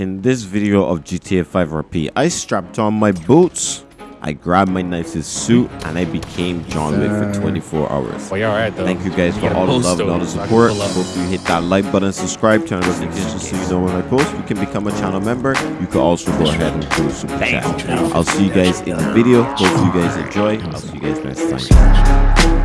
In this video of GTA 5 RP, I strapped on my boots, I grabbed my nicest suit, and I became John Wick for 24 hours. Well, you're alright though. Thank you guys You for all the post love and all the those so I can support. pull. Hope you hit that like button, subscribe, turn on notifications so you know when I post. You can become a channel member. You can also go ahead and do a super chat. I'll see you guys in the video. Hope you guys enjoy. I'll see you guys next time.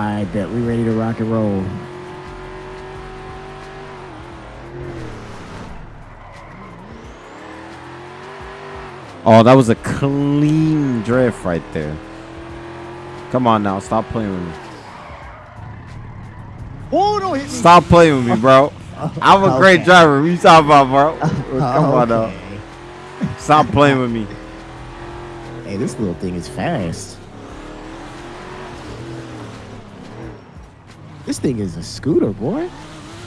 I bet we ready to rock and roll. Oh, that was a clean drift right there. Come on now, stop playing with me. Oh, don't hit me. Stop playing with me, bro. I'm a great driver. What you talking about, bro? Come on now. Stop playing with me. Hey, this little thing is fast. This thing is a scooter, boy.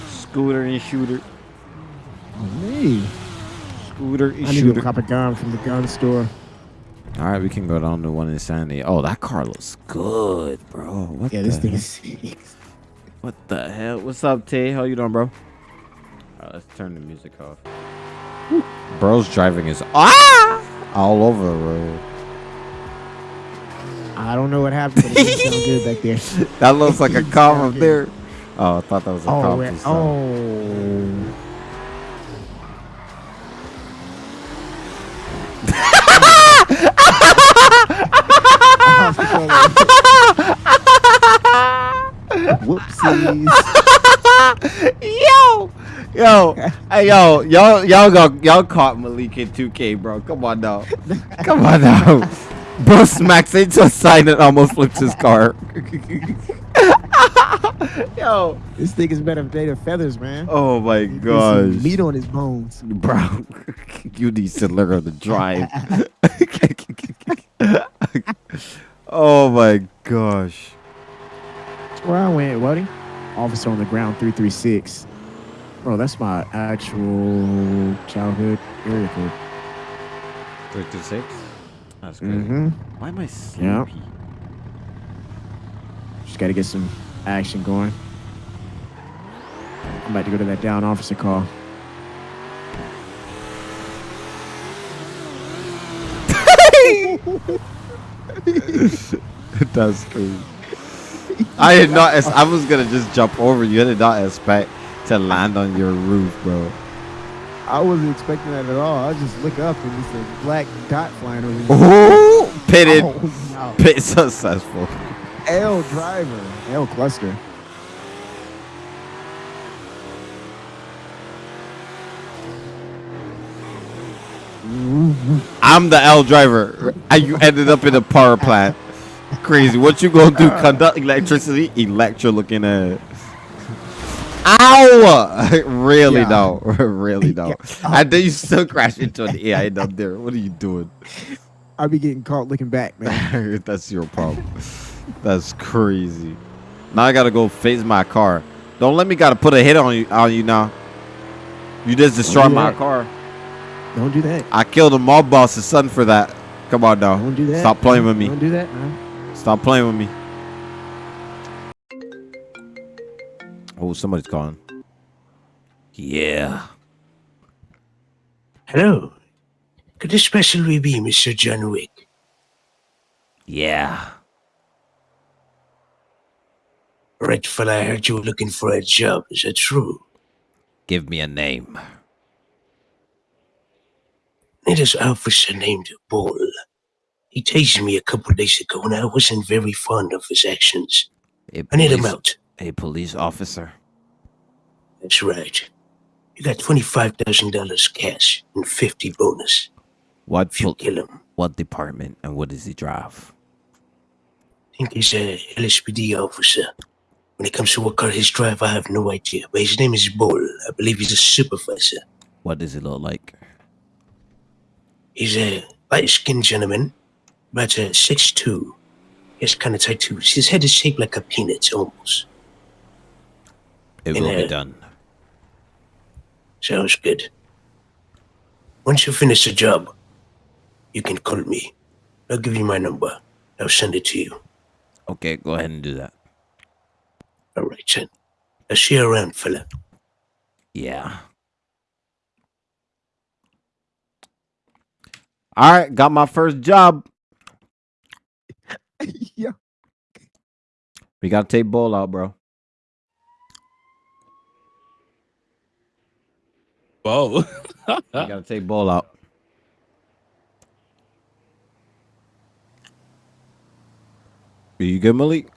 Scooter and shooter. Oh, me. Scooter and shooter. I need to shooter. go cop a gun from the gun store. All right, we can go down to one in Sandy. Oh, that car looks good, bro. What Yeah, the this thing hell? is sick. What the hell? What's up, Tay? How you doing, bro? All right, let's turn the music off. Bro's driving is ah all over the road. I don't know what happened, but it good back there. That looks like a cop up there. Oh, I thought that was a Oh, where- uh, oh. Whoopsies. yo, yo, hey, yo, y'all, y'all got y'all caught Malik in 2K, bro. Come on now, come on now. Bro smacks into a sign and almost flips his car. Yo, this thing is better made of feathers, man. Oh my gosh. Meat on his bones. Bro, you need to learn to drive. oh my gosh. That's where I went, buddy. Officer on the ground 336. Bro, that's my actual childhood area code. 336? Mm-hmm. Why am I sleepy? Yep. Just got to get some action going. I'm about to go to that down officer call. it does crazy. I did not. I was gonna just jump over you. I did not expect to land on your roof, bro. I wasn't expecting that at all. I just look up and it's a black dot flying over. me. Ooh, pitted, Oh, pit successful. L driver. L cluster. I'm the L driver, you ended up in a power plant. Crazy. What you gonna do? Conduct electricity? Electro looking at. Ow! really Yeah. no, really no. Yeah. And then you still crash into an AI up there. What are you doing? I'll be getting caught looking back, man. That's your problem. That's crazy. Now I gotta go face my car. Don't let me gotta put a hit on you on you now. You just destroyed do my that. car. Don't do that. I killed a mob boss's son for that. Come on now. Don't do that. Stop playing with me. Don't do that, man. Stop playing with me. Oh, somebody's calling. Yeah. Hello. Could this possibly be Mr. John Wick? Yeah. Right, fella, I heard you were looking for a job. Is that true? Give me a name. It is officer named Bull. He tased me a couple days ago and I wasn't very fond of his actions. I need him police- out. A police officer. That's right. You got $25,000 cash and 50 bonus What if you kill him. what department and what does he drive? I think he's a LSPD officer. When it comes to what car his drive, I have no idea. But his name is Bull. I believe he's a supervisor. What does he look like? He's a light-skinned gentleman, about uh, 6'2". He has kind of tattoos. His head is shaped like a peanut, almost. It will be done. Sounds good. Once you finish the job, you can call me. I'll give you my number. I'll send it to you. Okay, go ahead and do that. All right, then. I'll see you around, fella. Yeah. All right, got my first job. yeah. We gotta take Bull out, bro. Whoa. We gotta take Bull out. Are you good, Malik?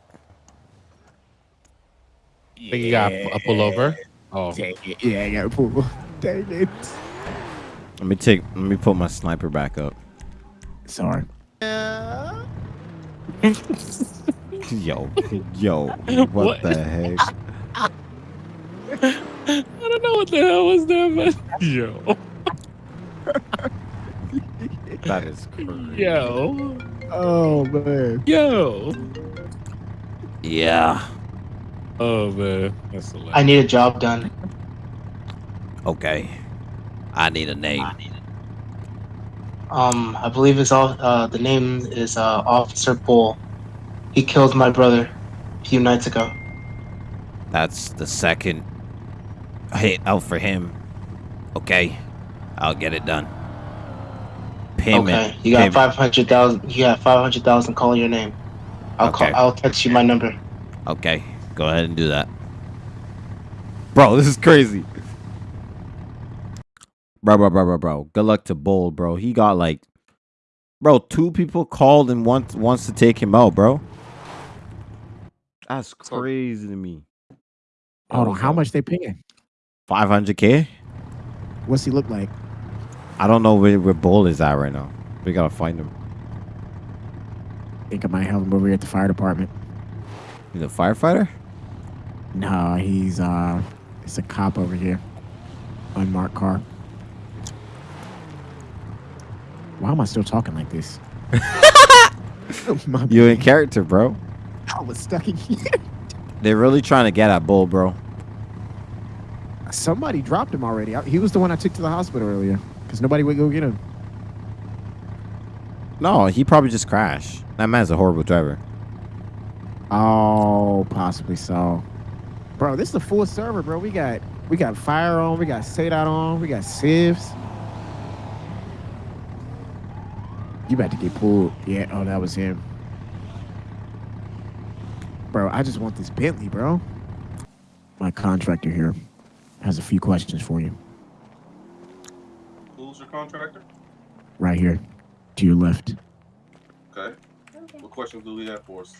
Think you got a pullover? Oh, Dang it. Yeah, I got to pull. Dang it. Let me take. Let me put my sniper back up. Sorry. Yo, yo, what, What? the heck? I don't know what the hell was that, but yo, That is crazy. yo, Oh, man. yo. Yeah. Oh man, that's hilarious. I need a job done. Okay. I need a name. Um, I believe it's all. Uh, the name is uh, Officer Bull. He killed my brother a few nights ago. That's the second hit out for him. Okay. I'll get it done. Payment. okay, you got five hundred thousand. You got five hundred thousand. Call your name. I'll Okay. call. I'll text you my number. Okay, go ahead and do that. Bro, this is crazy. Bro, bro, bro, bro, bro. Good luck to Bull, bro. He got like, bro, two people called and wants wants to take him out, bro. That's crazy to me. Hold on. How much they paying? 500k? What's he look like? I don't know where, where Bull is at right now. We gotta find him. think I might have him over here at the fire department. He's a firefighter? No, he's uh, it's a cop over here. Unmarked car. Why am I still talking like this? You in character, bro. I was stuck in here. They're really trying to get at Bull, bro. Somebody dropped him already. I- He was the one I took to the hospital earlier because nobody would go get him. No, he probably just crashed. That man's a horrible driver. Oh, possibly so. Bro, this is a full server, bro. We got we got fire on, we got SADOT on, we got sieves. You about to get pulled. Yeah, oh that was him. Bro, I just want this Bentley, bro. My contractor here has a few questions for you. Who's your contractor? Right here. To your left. Okay. What questions do we have for us?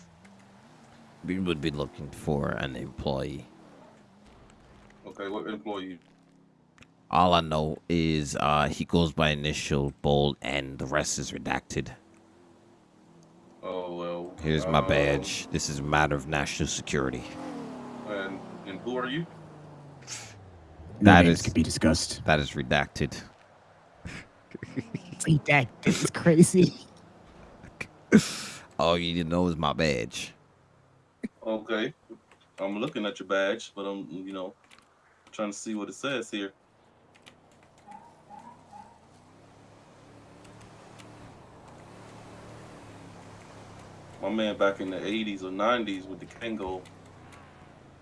We would be looking for an employee. Okay, what employee? All I know is uh, he goes by initial bold and the rest is redacted. Oh well. Here's my um, badge. This is a matter of national security. And and who are you? No That could be discussed. That is redacted. See that? This is crazy. All you need to know is my badge. Okay. I'm looking at your badge, but I'm you know trying to see what it says here. My man back in the 80s or 90s with the Kangol.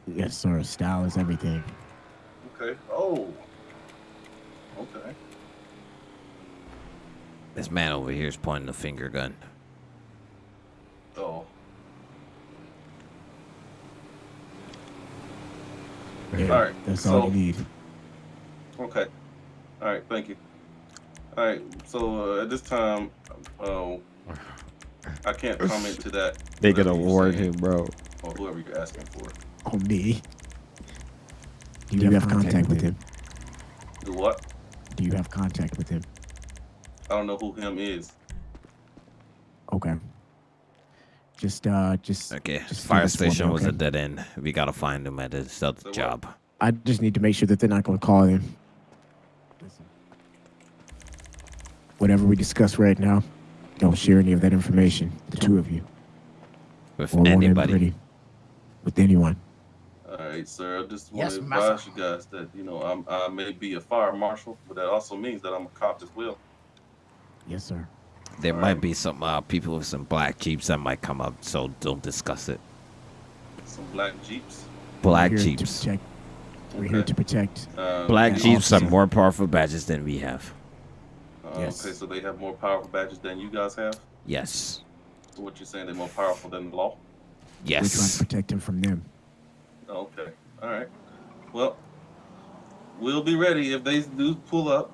Yes, sir. Style is everything. Okay. Oh. Okay. This man over here is pointing the finger gun. Oh. Yeah, All right, That's all you need. Okay. All right. Thank you. All right. So uh, at this time, uh, I can't comment to that. They whatever gonna warn him, bro. Or whoever you're asking for. On me. Do you, have, contact, with him? Do what? Do you have contact with him? I don't know who him is. Okay. Just uh just Okay, Just fire this me, station was a dead end. We gotta find him at his other So what? job. I just need to make sure that they're not gonna call him. Listen. Whatever we discuss right now, don't share any of that information. The two of you. With Or anybody. With anyone. All right, sir. I just want Yes, to master. advise you guys that you know I'm, I may be a fire marshal, but that also means that I'm a cop as well. Yes, sir. There All might right. be some uh, people with some black jeeps that might come up, so don't discuss it. Some black jeeps. Black We're jeeps. protect- We're here to protect. Uh, Black And jeeps are officer. more powerful badges than we have. uh, Yes. Okay, so they have more powerful badges than you guys have. Yes. So what you're saying? They're more powerful than the law? Yes. We're trying to Yes. protect him from them. Okay. All right. Well, we'll be ready if they do pull up.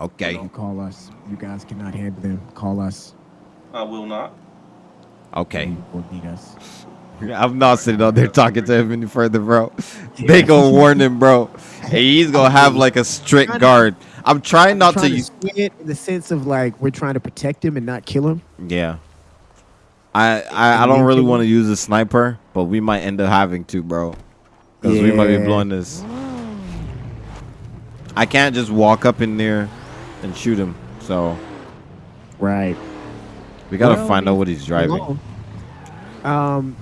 Okay. You call us. You guys cannot handle them. Call us. I will not. Okay. You will need us. I'm not sitting out there talking to him any further, bro. They gonna warn him, bro. Hey, he's gonna have like a strict guard. I'm trying not to trying use. swing it in the sense of like we're trying to protect him and not kill him. Yeah. I I, I don't really want to use a sniper, but we might end up having to, bro. Because we might be blowing this. I can't just walk up in there and shoot him. So Right. we gotta Well, find out what he's driving. Hello. Um,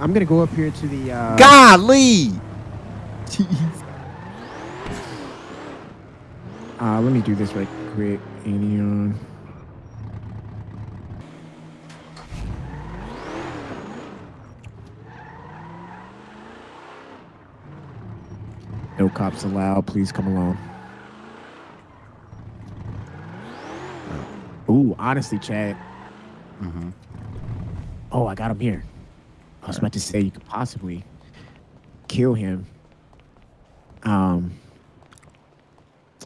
I'm gonna go up here to the. Uh, Golly! Uh, let me do this right quick. Anion. No cops allowed. Please come along. Ooh, honestly, Chad. hmm Oh, I got him here. I was about to say you could possibly kill him. Um,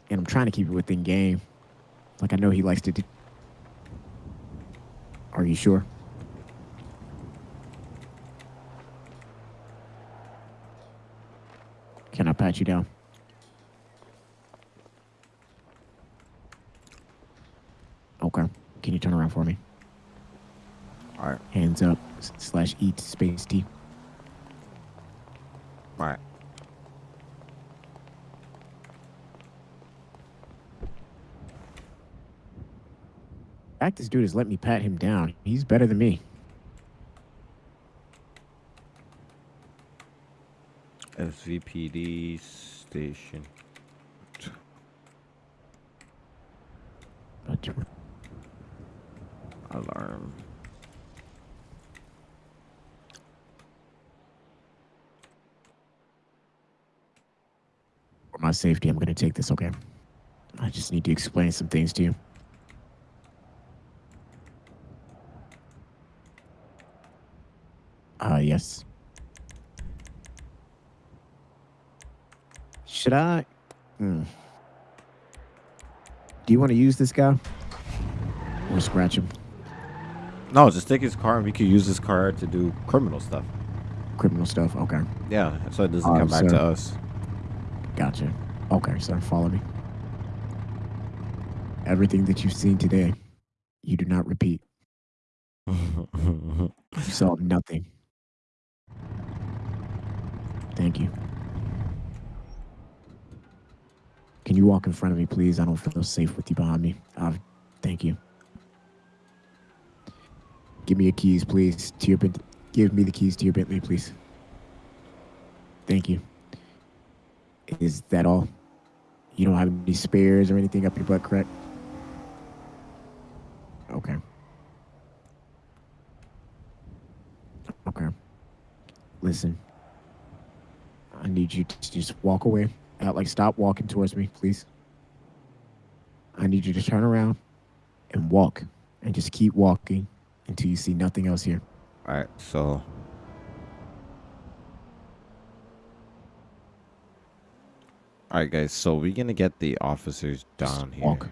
and I'm trying to keep it within game. Like I know he likes to do. Are you sure? Can I pat you down? Okay. Can you turn around for me? All right. Hands up slash eat space T. All right. fact this dude has let me pat him down. He's better than me. SVPD station. Alarm. for my safety, I'm going to take this, okay? I just need to explain some things to you. Uh, yes. Should I? Hmm. Do you want to use this guy? Or scratch him? No, just take his car and we could use his car to do criminal stuff. Criminal stuff? Okay. Yeah, so it doesn't Oh, come back sir. to us. Gotcha. Okay, sir, follow me. Everything that you've seen today, you do not repeat. You saw nothing. Thank you. Can you walk in front of me, please? I don't feel safe with you behind me. Uh, thank you. Give me your keys, please. To your Bent- give me the keys to your Bentley, please. Thank you. Is that all? You don't have any spares or anything up your butt, correct? Okay. Okay. Listen. I need you to just walk away. Out like stop walking towards me, please. I need you to turn around and walk. And just keep walking until you see nothing else here. All right, so. All right, guys. So we're gonna get the officers down here. walk.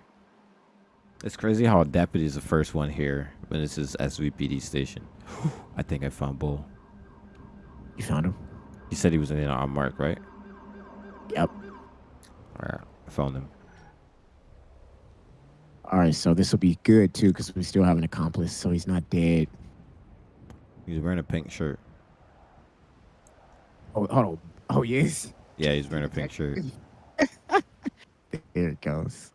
It's crazy how a deputy is the first one here when this is SVPD station. I think I found Bull. You found him? He said he was in on mark, right? Yep. All right, I found him. All right, so this will be good too because we still have an accomplice, so he's not dead. He's wearing a pink shirt. Oh, hold on. Oh, yes. Yeah, he's wearing a pink shirt. There it goes.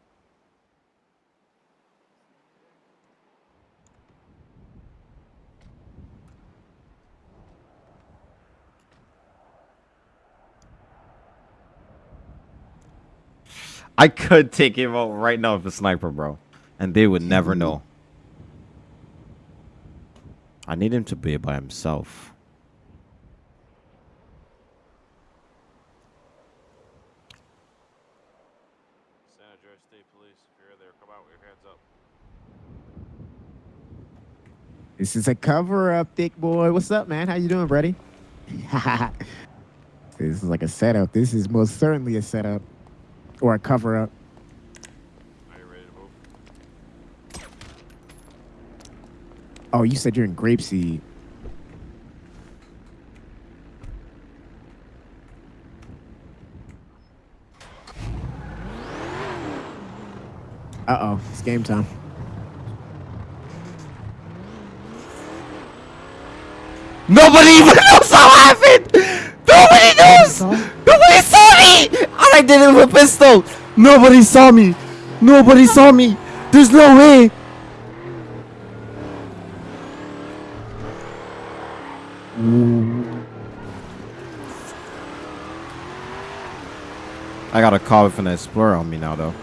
I could take him out right now with a sniper, bro, and they would never know. I need him to be by himself. This is a cover up, thick boy. What's up, man? How you doing, buddy? this is like a setup. This is most certainly a setup or a cover up. You? Oh, you said you're in Grapeseed. Uh oh, it's game time. Nobody even knows how happened! Nobody knows! Nobody saw me! Did it with a pistol! Nobody saw me! Nobody saw me! There's no way! I got a call with an Explorer on me now, though.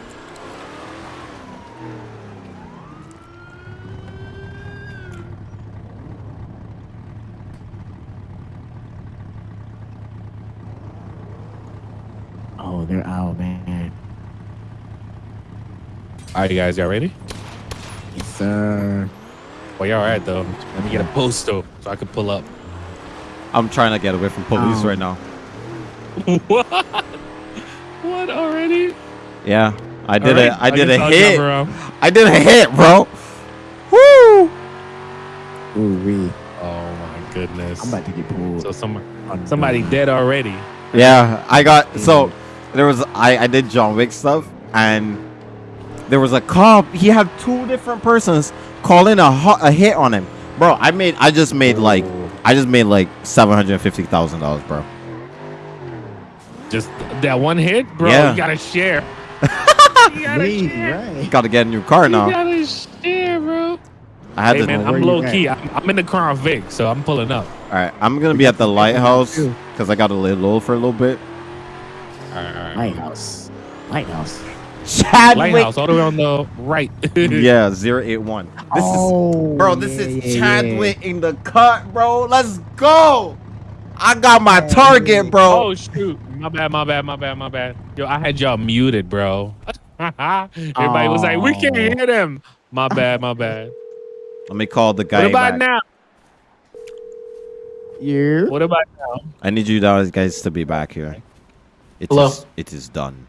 They're out, man. All right, you guys, y'all ready? Yes, sir. Well, y'all all right though. Let me get a posto so I can pull up. I'm trying to get away from police Um, right now. what? What already? Yeah, I did it. right, I did guess a I'll hit. I did a hit, bro. Woo! Ooh, wee. Oh my goodness. I'm about to get pulled. so some, somebody dead already. Yeah, I got so there was I I did John Wick stuff and there was a cop. He had two different persons calling a ho- a hit on him, bro. I made I just made like I just made like seven hundred fifty thousand dollars, bro. Just that one hit, bro. Yeah. You gotta share. you gotta Wee, share. right. Got to get a new car now. You now. gotta share, bro. I had Hey to. man, I'm low key. I'm, I'm in the Crown Vic, so I'm pulling up. All right, I'm gonna be at the lighthouse because I got to lay low for a little bit. All right, all right. Lighthouse. Lighthouse. Chadwick. Lighthouse, all the way on the right. yeah, zero eight one. This is oh, Bro, this yeah, is yeah, yeah. Chadwick in the cut, bro. Let's go. I got my target, bro. Oh shoot! My bad, my bad, my bad, my bad. Yo, I had y'all muted, bro. Everybody was like, "We can't Oh. hear them." My bad, my bad. Let me call the guy What about back. now? Yeah. What about now? I need you guys guys to be back here. It Hello? is- it is done.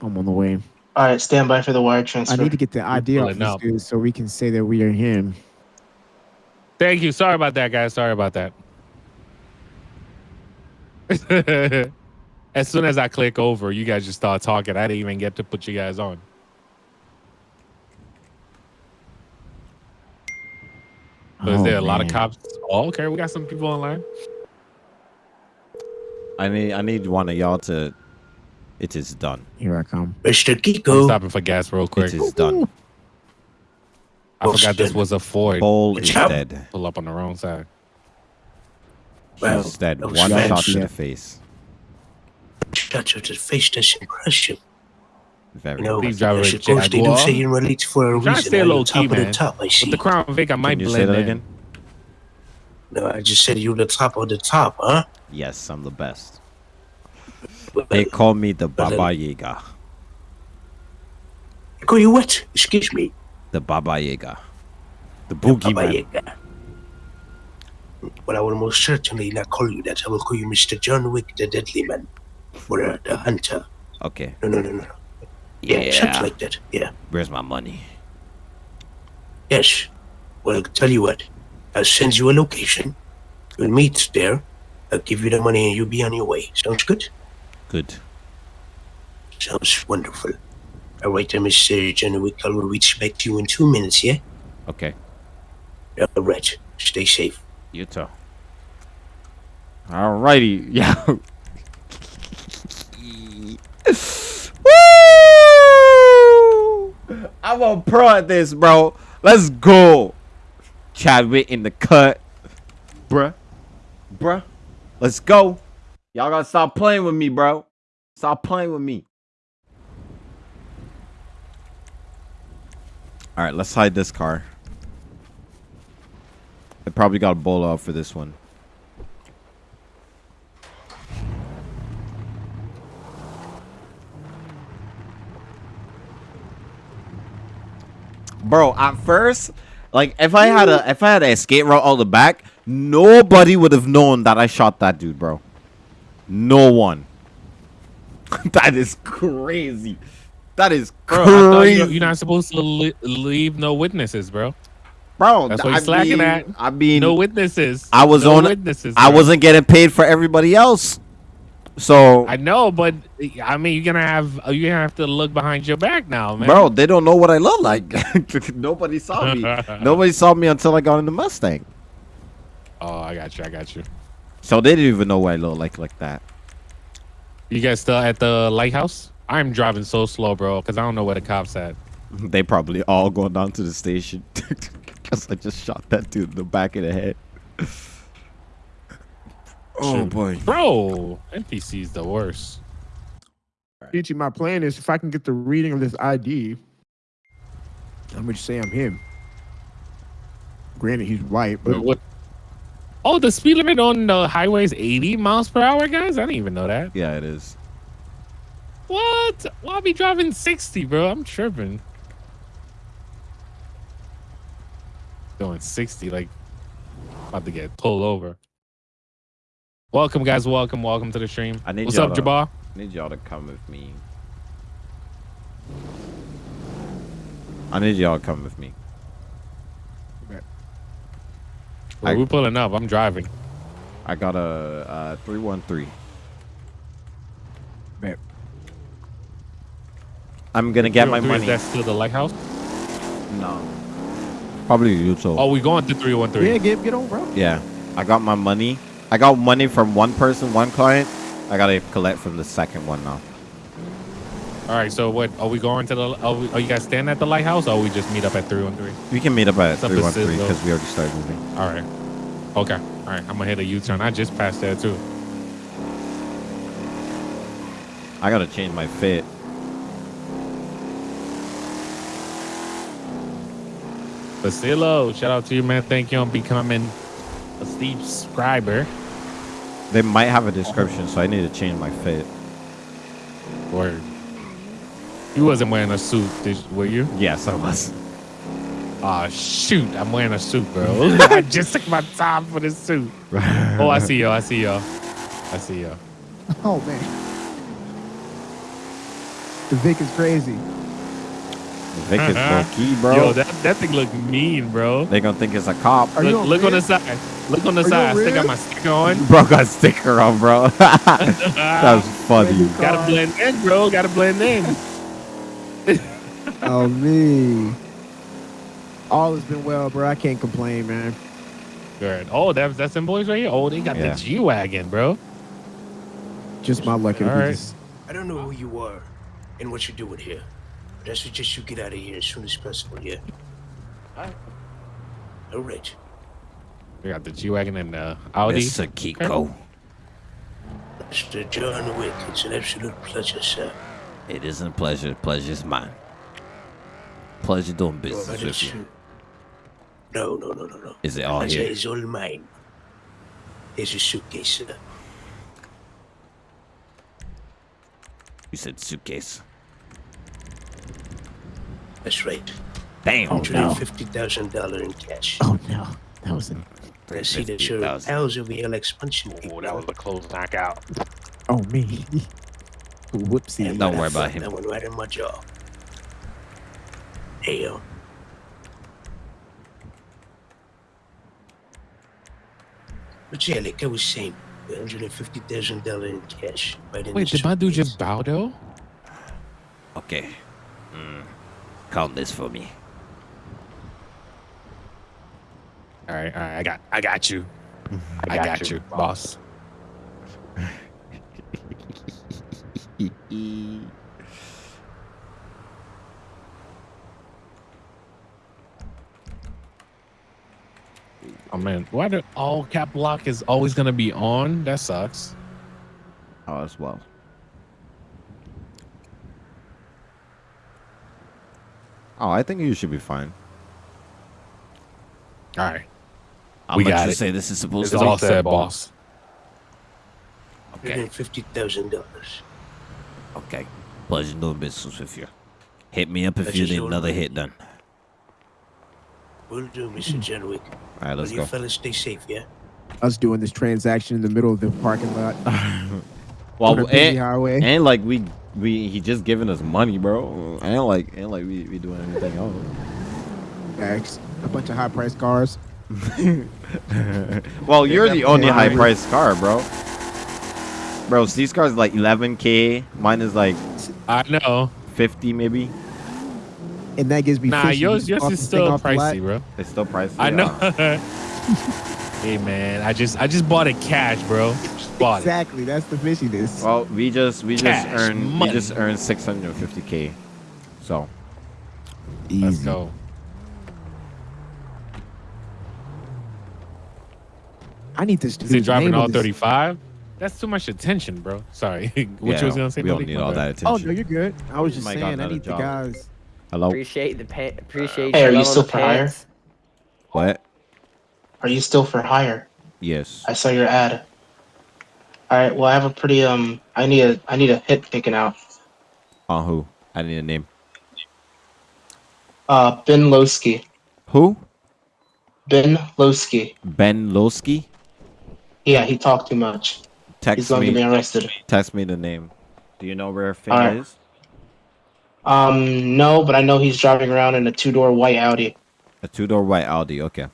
I'm on the way. All right, stand by for the wire transfer. I need to get the ID off this dude so we can say that we are him. Thank you. Sorry about that, guys. Sorry about that. as soon as I click over, you guys just start talking. I didn't even get to put you guys on. So is Oh, there a lot of cops? Oh, okay. We got some people online. I need I need one of y'all to. It is done. Here I come. Mr. I'm Kiko. stopping for gas real quick. It is done. I forgot this was a Ford. Paul is Ciao. dead. Pull up on the wrong side. Well, He's dead. that One bad. shot to the face. Shut to the face does impress you. Very. You know, Please drive I a suppose they do say you're relate for a I'm trying to reason. stay low top key, of the man. top, I see. With the Crown Vic, I might Can you blend say that in. again? No, I just said you're the top of the top, huh? Yes, I'm the best. Well, They call me the Well, Baba Yaga. call you what? Excuse me. The Baba Yaga. The Baba boogeyman. Yaga. But I will most certainly not call you that. I will call you Mr. John Wick, the Deadly Man, or uh, the Hunter. Okay. No, no, no, no. Yeah, Yeah. something like that. Yeah. Where's my money? Yes. Well, I'll tell you what. I'll send you a location. We'll meet there. I'll give you the money and you'll be on your way. Sounds good? Good. Sounds wonderful. All right, then, Mr. John Wick. I will reach back to you in two minutes, yeah? Okay. All right. Stay safe. You too. Alrighty. Yeah. Woo! I'm a pro at this, bro. Let's go. Chadwick in the cut. Bruh. Bruh. Let's go. Y'all gotta stop playing with me, bro. Stop playing with me. Alright, let's hide this car. I probably got a bowl out for this one. Bro, at first, like if I had a if I had an escape route out the back, nobody would have known that I shot that dude, bro. No one. that is crazy. That is Bro, I thought crazy. you, you're not supposed to li- leave no witnesses, bro. bro, That's what I he's slacking mean, at. I mean, No witnesses. I was no on- witnesses. I wasn't getting paid for everybody else. So, I know, but I mean, you're gonna have uh, you're gonna have to look behind your back now, man. bro, they don't know what I look like. Nobody saw me. Nobody saw me until I got in the Mustang. Oh, I got you. I got you. So they didn't even know what I look like like that. You guys still at the lighthouse? I'm driving so slow, bro, because I don't know where the cops at. They probably all going down to the station because I just shot that dude in the back of the head. oh Shoot. boy. Bro, NPC's the worst. Ichi, my plan is if I can get the reading of this ID, I'm gonna say I'm him. Granted, he's white, but What? Oh, the speed limit on the highway is 80 miles per hour, guys. I didn't even know that. Yeah, it is. What? Why be driving 60, bro? I'm tripping. Going 60, like about to get pulled over. Welcome, guys. Welcome, welcome to the stream. I need What's up, to- Jabbar? I need y'all to come with me. I need y'all to come with me. I- We're pulling up. I'm driving. I got a uh, 313. Bet. I'm gonna get my money. Is that still the lighthouse? No. Probably you too. Oh, we going to 313. yeah, get get on, bro. Yeah. I got my money. I got money from one person, one client. I gotta collect from the second one now. All right. So what? Are we going to the? Are, we, are you guys staying at the lighthouse, or we just meet up at 313? We can meet up at up to 313 because we already started moving. All right. Okay. All right. I'm gonna hit a U-turn. I just passed there too. I gotta change my fit. Basilo, shout out to you, man. Thank you on becoming a Steve subscriber. They might have a description, so I need to change my fit. Word. You wasn't wearing a suit, did, were you? Yes, I was. Ah, shoot. I'm wearing a suit, bro. I just took my time for this suit. Oh, I see y'all. I see y'all. I see y'all. Oh man, the Vic is crazy. Vic is low key, bro. Yo, that, that thing look mean, bro. they gonna think it's a cop. Are you Look, on look on the side. Look on the Are side. I on still got my sticker on. Bro got a sticker on, bro. That's funny. Gotta blend in, bro. Gotta blend in. Oh me. All has been well, bro. I can't complain, man. Good. Oh, that's that's them boys right here. Oh, they got Yeah. the G wagon, bro. Just my luck. All All right. right. I don't know who you are and what you're doing here, but I suggest you get out of here as soon as possible, yeah? All right. We got the G wagon and the Audi. Mr. Kiko. Mr. John Wick, it's an absolute pleasure, sir. It isn't a pleasure. Pleasure's mine. Pleasure doing business with you. No, no, no, no, no. Is it all Pleasure here? is all mine. Here's your suitcase, sir. You said suitcase. That's right. Damn. Oh, no. $150,000 in cash. Oh no, that was a. I see that your 50,000. pals over here like punching. Oh, that was a close knockout. Oh me. Whoopsie. And Don't worry about him. That one right in my jaw. Hey, yo. But yeah, like I was saying, $150,000 in cash. Right in Wait, the did my dude just bow though? Okay. Mm. Count this for me. All right, all right. I got, I got you. I, got, you, boss. Oh man, why the all cap lock is always gonna be on? That sucks. Oh, as well. Oh, I think you should be fine. All right. How We much got you it. say this is supposed It's to all be? said, boss. Okay. Fifty thousand dollars. Okay. Pleasure doing business with you. Hit me up if That's you need another hit done. Will do, Mr. Jenwick. Hmm. All right, Well, let's you go. fellas stay safe, yeah? Us doing this transaction in the middle of the parking lot. on Well, and, highway. and like we we he just giving us money, bro. And like and like we, we doing anything else. Bags, a bunch of high priced cars. well, you're the only high priced car, bro. Bro, so these cars like 11k. Mine is like I know. 50 maybe. And that gives me Nah, fishy yours just yours is still off the lot. pricey, bro. It's still pricey. I know. Hey man, I just I just bought it cash, bro. Just bought it. Exactly, that's the fishiness. well, we just we just earned money. we just earned 650k. So Easy. Let's go. I need this. Is he driving all 35? That's too much attention, bro. Sorry. what yeah, you was gonna say? We don't buddy? need all bad. that Oh attention. no, you're good. I was just Might saying, I another need the guys. Hello. Appreciate the pay. Appreciate Hey, are you you still the for hire? What? Are you still for hire? Yes. I saw your ad. All right. Well, I have a pretty um. I need a I need a hit taken out. On who? I need a name. Uh, Ben Lowski. Who? Ben Lowski. Ben Lowski. Yeah, he talked too much. He's Text gonna get me me. arrested. Text me the name. Do you know where Finn Alright. is? Um, no, but I know he's driving around in a two door white Audi. A two door white Audi. Okay.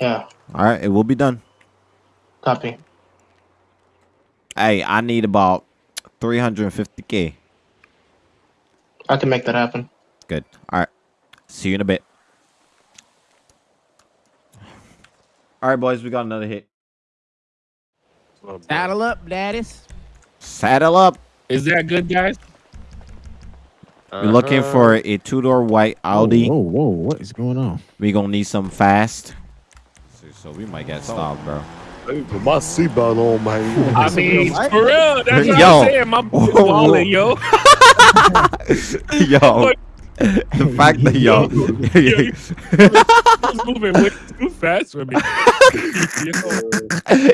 Yeah, All right. It will be done. copy. Hey, I need about 350k. I can make that happen. Good. All right. See you in a bit. All right, boys. We got another hit. Saddle up, daddies. Saddle up. Is that good, guys? We're looking Uh-huh. for a two door white Audi. Whoa, whoa, what is going on? We gonna need some fast. So, so we might get stopped, bro. Hey, put my seatbelt on, man. I mean, for real. That's what Yo. I'm saying. My Whoa, is wallet, yo. yo, the fact that yo, It's moving way too fast for me.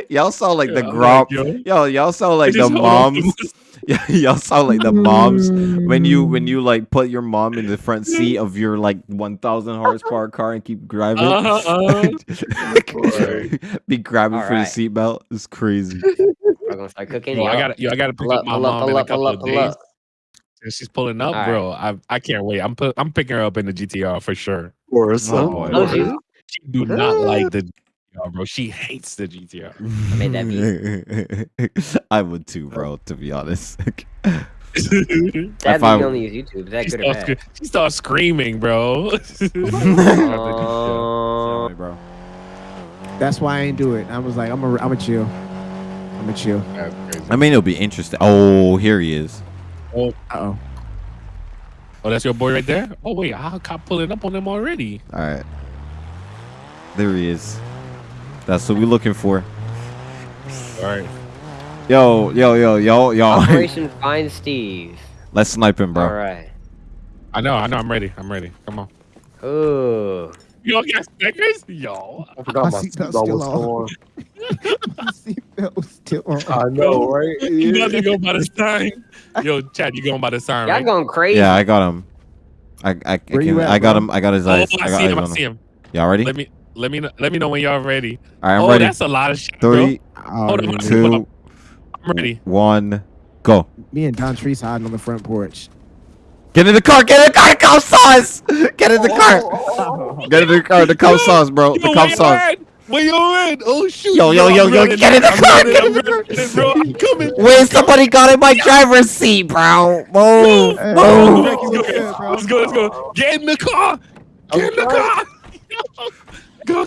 Y'all sound like the Yeah, I'm grop. like, yo. Yo, y'all sound like the just hold moms. This. Yeah, y'all sound like the moms when you when you like put your mom in the front seat of your like 1,000 horsepower car and keep driving. Uh-huh, uh-huh. Be grabbing for the seatbelt. It's crazy. We're gonna start cooking. Yo, I got yo, I got to pick Pull up up, my pull up, mom in pull a up, pull couple up, of pull days. up. And she's pulling up, All bro. I I can't wait. I'm put, I'm picking her up in the GTR for sure. Or son. Oh. Oh, you? She do not like the GTR, bro. She hates the GTR. I made that I would too, bro. To be honest. That's Dad, If I- you only use YouTube. Is that good or starts, bad? she starts screaming, bro. Uh, bro. That's why I ain't do it. I was like, I'm a, I'm a chill. I'm a chill. I mean, it'll be interesting. Oh, here he is. Uh oh. Oh, that's your boy right there. Oh wait, how cop pulling up on him already? All right. There he is. That's what we're looking for. All right. Yo, yo, yo, yo, yo. Operation Find Steve. Let's snipe him, bro. All right. I know, I know. I'm ready. I'm ready. Come on. Ooh. Yo, got stickers? Yo. I forgot My my seatbelt's seatbelt still was on. on. Seatbelt was still on. I know, right? You about to go by the sign? Yo, Chad, you going by the sign, Y'all right? going crazy. Yeah, I got him. I, I, I, can- at, I got him. I got his Oh, eyes. I I got see him. I on see him. him. Y'all ready? Let me let me know, let me know when y'all ready. All right, I'm oh, ready. that's a lot of shit, Three, Oh, Hold on, um, two, I'm ready. one, go. Me and Don Trees hiding on the front porch. Get in the car. Get in the car. The cop sauce. Get in the car. Oh, oh, oh, get in the car. The cop sauce, bro. The where cop you sauce. Where you at? Oh shoot! Yo, yo, yo, yo, get in the car, running, get in the running, coming. Wait, somebody got in my driver's seat, bro. Move, Hey, move. Frankie, Let's what's go, good, bro? let's go, let's go. Get in the car. Get in the car.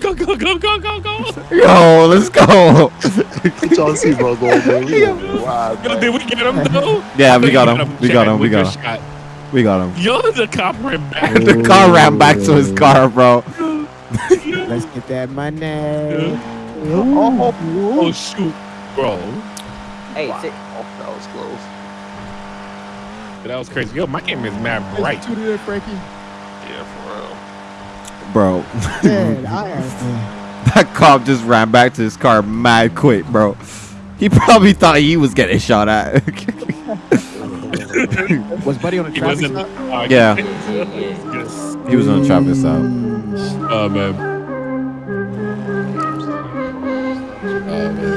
Go, go, go, go, go, go, go. Yo, let's go. Put y'all seatbelt on, man. We gonna wild, Yo, did we get him though? Yeah, we We got him. We got him. We got him. him. We got him. Yo, the cop ran back. The car ran back to his car, bro. Let's get that money. Oh oh, oh, oh shoot, bro. Hey, sit. Oh, that was close. That was crazy. Yo, my game is mad bright. Two to there, Frankie. Yeah, for real. Bro. Man, I have that cop just ran back to his car mad quick, bro. He probably thought he was getting shot at. Was Buddy on a He traffic wasn't. stop? uh, Yeah. yes. he was on a traffic stop. Oh man. Oh man.